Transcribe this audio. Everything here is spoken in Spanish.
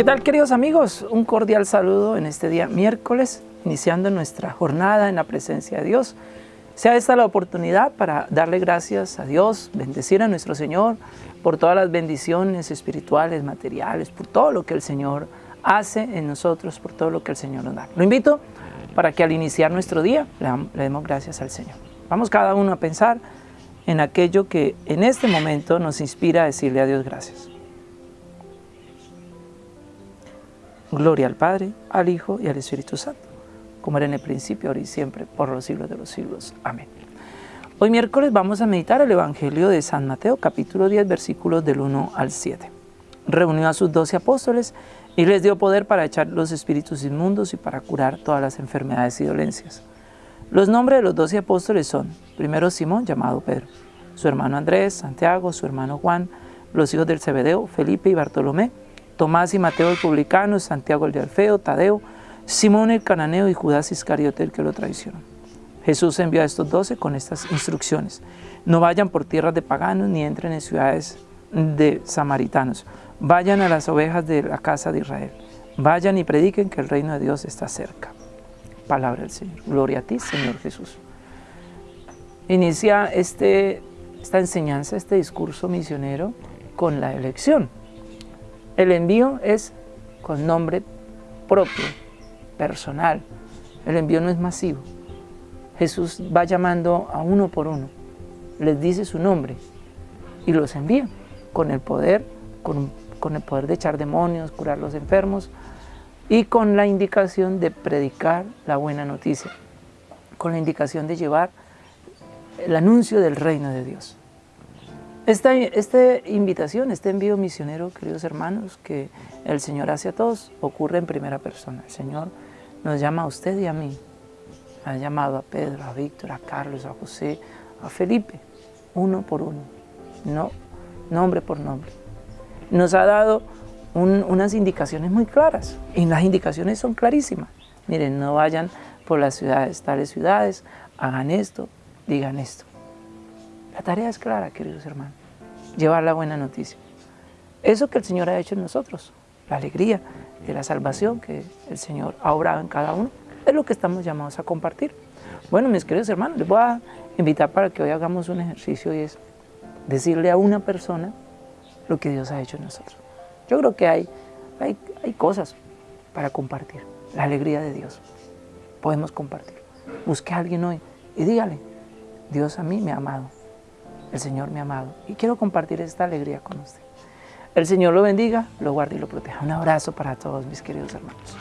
¿Qué tal queridos amigos? Un cordial saludo en este día miércoles, iniciando nuestra jornada en la presencia de Dios. Sea esta la oportunidad para darle gracias a Dios, bendecir a nuestro Señor por todas las bendiciones espirituales, materiales, por todo lo que el Señor hace en nosotros, por todo lo que el Señor nos da. Lo invito para que al iniciar nuestro día le demos gracias al Señor. Vamos cada uno a pensar en aquello que en este momento nos inspira a decirle a Dios gracias. Gloria al Padre, al Hijo y al Espíritu Santo, como era en el principio, ahora y siempre, por los siglos de los siglos. Amén. Hoy miércoles vamos a meditar el Evangelio de San Mateo, capítulo 10, versículos del 1 al 7. Reunió a sus doce apóstoles y les dio poder para echar los espíritus inmundos y para curar todas las enfermedades y dolencias. Los nombres de los doce apóstoles son, primero Simón, llamado Pedro, su hermano Andrés, Santiago, su hermano Juan, los hijos del Zebedeo, Felipe y Bartolomé, Tomás y Mateo el publicano, Santiago el de Alfeo, Tadeo, Simón el cananeo y Judas Iscariote el que lo traicionó. Jesús envió a estos doce con estas instrucciones. No vayan por tierras de paganos ni entren en ciudades de samaritanos. Vayan a las ovejas de la casa de Israel. Vayan y prediquen que el reino de Dios está cerca. Palabra del Señor. Gloria a ti, Señor Jesús. Inicia este, esta enseñanza, este discurso misionero con la elección. El envío es con nombre propio, personal. El envío no es masivo. Jesús va llamando a uno por uno, les dice su nombre y los envía con el poder, con, con el poder de echar demonios, curar los enfermos y con la indicación de predicar la buena noticia, con la indicación de llevar el anuncio del reino de Dios. Esta, invitación, este envío misionero, queridos hermanos, que el Señor hace a todos, ocurre en primera persona. El Señor nos llama a usted y a mí. Ha llamado a Pedro, a Víctor, a Carlos, a José, a Felipe, uno por uno, no nombre por nombre. Nos ha dado unas indicaciones muy claras, y las indicaciones son clarísimas. Miren, no vayan por las ciudades, tales ciudades, hagan esto, digan esto. La tarea es clara, queridos hermanos llevar la buena noticia. Eso que el Señor ha hecho en nosotros, la alegría de la salvación que el Señor ha obrado en cada uno, es lo que estamos llamados a compartir. Bueno, mis queridos hermanos, les voy a invitar para que hoy hagamos un ejercicio y es decirle a una persona lo que Dios ha hecho en nosotros. Yo creo que hay, hay, hay cosas para compartir, la alegría de Dios. Podemos compartir. Busque a alguien hoy y dígale, Dios a mí me ha amado, el Señor me amado y quiero compartir esta alegría con usted. El Señor lo bendiga, lo guarde y lo proteja. Un abrazo para todos mis queridos hermanos.